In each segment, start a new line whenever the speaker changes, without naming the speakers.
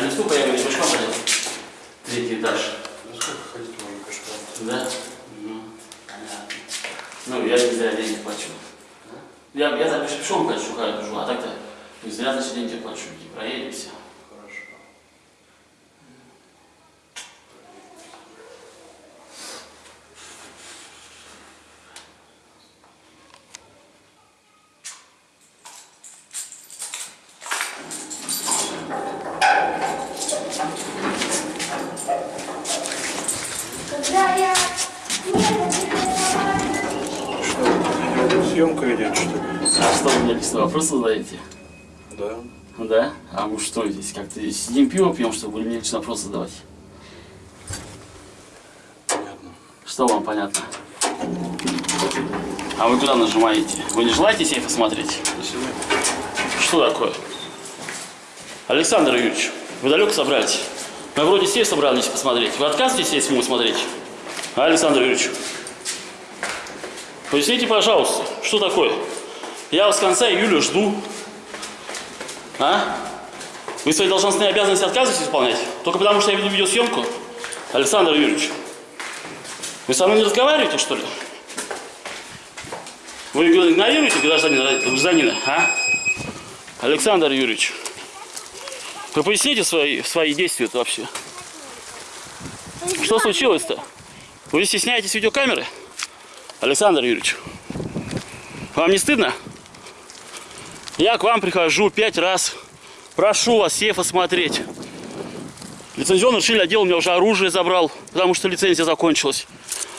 пешком пойдем? Третий этаж.
Ну сколько ходить можно пешком?
Да? Ну, понятно. Ну, я не зря деньги плачу. Я, я так пешком хожу, а так-то не зря, значит, деньги плачу. И проедемся.
Хорошо.
Когда я
Что, съемка идет, что ли?
А что, вы мне какие вопросы задаете?
Да.
Да? А мы что здесь, как-то сидим пиво пьем, чтобы вы мне лично вопросы задавать?
Понятно.
Что вам понятно? А вы куда нажимаете? Вы не желаете сейф осмотреть? Что такое? Александр Юрьевич, вы далеко собрались? Мы вроде сейф собрались посмотреть. Вы отказываетесь сейф ему смотреть? А, Александр Юрьевич? Поясните, пожалуйста, что такое? Я вас с конца июля жду. А? Вы свои должностные обязанности отказываетесь исполнять? Только потому, что я веду видеосъемку? Александр Юрьевич, вы со мной не разговариваете, что ли? Вы игнорируете гражданина, а? Александр Юрьевич, вы поясните свои, свои действия вообще? Что случилось-то? Вы стесняетесь видеокамеры? Александр Юрьевич, вам не стыдно? Я к вам прихожу пять раз, прошу вас сейф осмотреть. Лицензионный решили отдел у меня уже оружие забрал, потому что лицензия закончилась.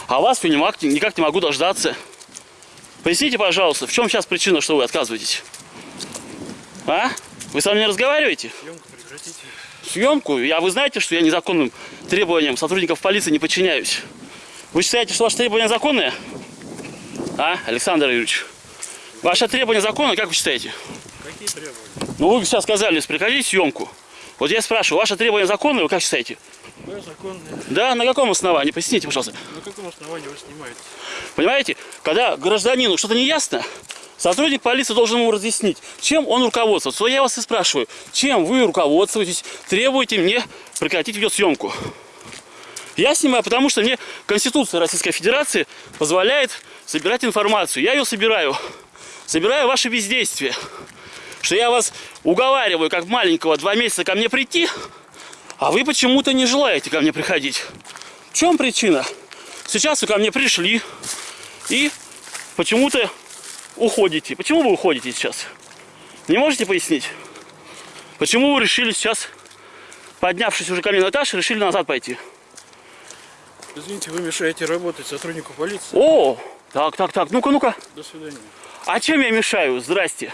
А вас никак, никак не могу дождаться. Поясните, пожалуйста, в чем сейчас причина, что вы отказываетесь? А? Вы со мной не разговариваете?
Съемку прекратите.
Съемку? Я, вы знаете, что я незаконным требованиям сотрудников полиции не подчиняюсь. Вы считаете, что ваши требования законные? А, Александр Юрьевич? Ваши требования законные, как вы считаете?
Какие требования?
Ну, вы сейчас сказали, прекратить съемку. Вот я спрашиваю, ваши требования законные, вы как считаете?
Да, законные.
Да, на каком основании? Поясните, пожалуйста.
На каком основании вы снимаете?
Понимаете, когда гражданину что-то не ясно, сотрудник полиции должен ему разъяснить, чем он руководствуется. Вот я вас и спрашиваю, чем вы руководствуетесь, требуете мне прекратить видеосъемку? Я снимаю, потому что мне Конституция Российской Федерации позволяет собирать информацию. Я ее собираю. Собираю ваши бездействия. Что я вас уговариваю, как маленького, два месяца ко мне прийти, а вы почему-то не желаете ко мне приходить. В чем причина? Сейчас вы ко мне пришли и почему-то уходите. Почему вы уходите сейчас? Не можете пояснить? Почему вы решили сейчас, поднявшись уже ко мне на этаж, решили назад пойти?
Извините, вы мешаете работать сотруднику полиции.
О, так, так, так, ну-ка, ну-ка.
До свидания.
А чем я мешаю? Здрасте.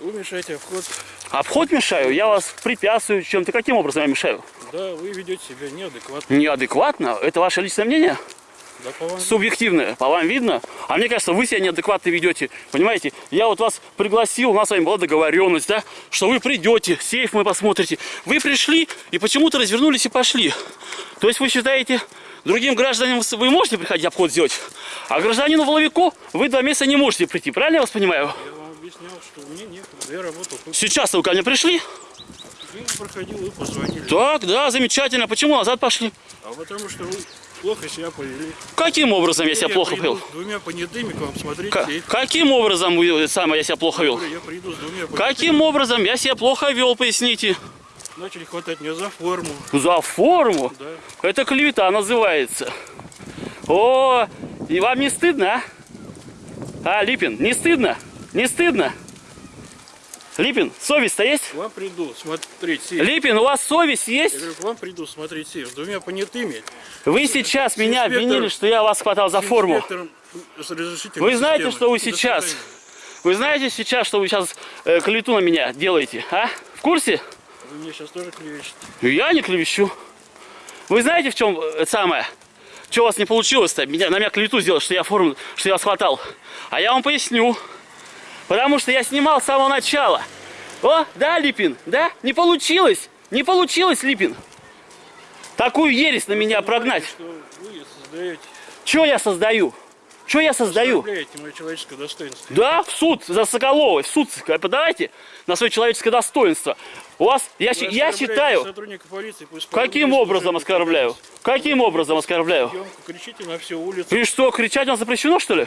Вы мешаете вход.
Обход мешаю? Я вас препятствую чем-то. Каким образом я мешаю?
Да, вы ведете себя неадекватно.
Неадекватно? Это ваше личное мнение?
Да, по вам.
Субъективное. По вам видно? А мне кажется, вы себя неадекватно ведете. Понимаете? Я вот вас пригласил, у нас с вами была договоренность, да? Что вы придете, сейф мы посмотрите. Вы пришли и почему-то развернулись и пошли. То есть вы считаете, другим гражданам вы можете приходить обход сделать, а гражданину Воловику вы два месяца не можете прийти. Правильно я вас понимаю?
Я вам объяснял, что мне некогда. Я работал.
Сейчас вы ко мне пришли?
Мимо проходил, вы позвонили.
Так, да, замечательно. Почему назад пошли?
А потому что вы плохо себя повели.
Каким образом я себя
Я
плохо вел?
двумя понятыми к вам смотреть
Ка-
сейф.
Каким образом самое я себя плохо вел?
Я приду с двумя понятыми.
Каким образом я себя плохо вел, поясните?
Начали хватать меня за форму.
За форму?
Да.
Это клевета называется. О, и вам не стыдно, а? А, Липин, не стыдно? Не стыдно? Липин, совесть-то есть?
К вам приду смотреть сейф.
Липин, у вас совесть
Я
есть?
говорю, к вам приду смотреть сейф с двумя понятыми.
Вы сейчас меня
инспектор-
обвинили, что я вас хватал за
с
форму.
с
Вы знаете,
системы.
что вы сейчас, вы знаете сейчас, что вы сейчас э, клевету на меня делаете, а? В курсе?
Вы мне сейчас тоже клевещете.
Я не клевещу. Вы знаете, в чем э, самое? Что у вас не получилось-то? Меня, на меня клевету сделать, что я форму, что я вас хватал. А я вам поясню. Потому что я снимал с самого начала. О, да, Липин, да? Не получилось. Не получилось, Липин. Такую ересь на меня прогнать.
Что
я создаю? Что я создаю?
мое человеческое достоинство.
Да, в суд за Соколова, в суд подавайте на свое человеческое достоинство. У вас, я,
Вы
я считаю,
полиции,
каким образом оскорбляю? Каким образом оскорбляю?
съемку, кричите на всю улицу.
И что, кричать нас запрещено, что ли?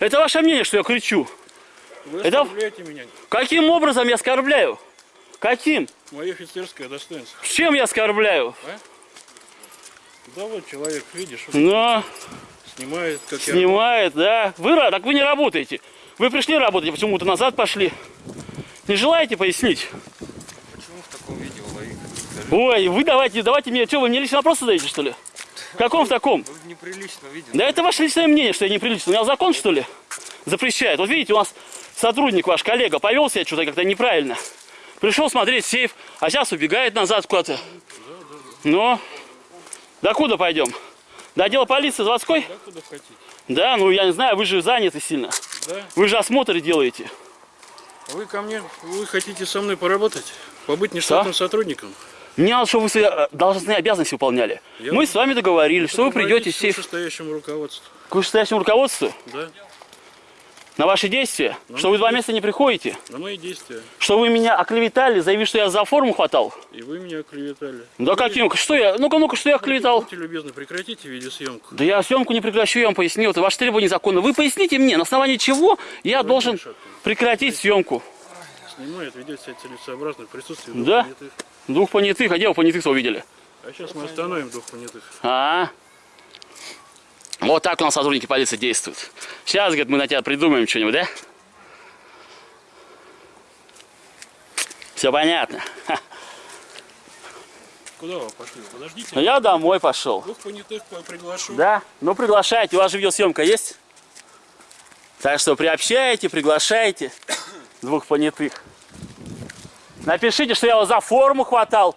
Это ваше мнение, что я кричу.
Вы
Это-
меня.
Каким образом я оскорбляю? Каким?
Мое офицерское достоинство.
Чем я оскорбляю?
Да вот человек, видишь,
Но
снимает, как я.
снимает, да. Вы, так вы не работаете. Вы пришли работать, а почему-то назад пошли. Не желаете пояснить?
Почему в таком видео ловить?
Ой, вы давайте, давайте мне, что, вы мне лично вопросы задаете, что ли? В каком в таком?
Вы неприлично видео.
Да это ваше личное мнение, что я неприлично. У меня закон, что ли, запрещает. Вот видите, у нас сотрудник, ваш коллега, повел себя что-то как-то неправильно. Пришел смотреть сейф, а сейчас убегает назад куда-то. Ну, до куда пойдем? До отдела полиции заводской?
Да, куда хотите.
Да, ну я не знаю, вы же заняты сильно.
Да.
Вы же осмотры делаете.
Вы ко мне, вы хотите со мной поработать? Побыть нештатным сотрудником?
Мне надо, чтобы вы свои э, должностные обязанности выполняли.
Я
Мы с вами договорились, что вы придете
Руководите
сейф
вышестоящему руководству.
к вышестоящему руководству
Да,
на ваши действия, что вы два месяца не приходите,
на мои действия.
что вы меня оклеветали, заявив, что я за форму хватал.
И вы меня оклеветали.
Да каким? Что я? Ну-ка, ну-ка, что я оклеветал?
Будьте любезны, прекратите видеосъемку.
Да я съемку не прекращу, я вам поясню. Это ваше требование законно. Вы поясните мне, на основании чего я должен прекратить съемку.
Снимает, ведет себя целесообразно в присутствии
Да.
понятых.
Двух понятых, а где вы понятых-то увидели?
А сейчас мы остановим двух понятых.
А, вот так у нас сотрудники полиции действуют. Сейчас, говорит, мы на тебя придумаем что-нибудь, да? Все понятно.
Куда вы пошли? Подождите.
Ну, Я домой пошел.
Двух понятых по- приглашу.
Да? Ну приглашайте, у вас же видеосъемка есть? Так что приобщайте, приглашайте двух понятых. Напишите, что я вас за форму хватал.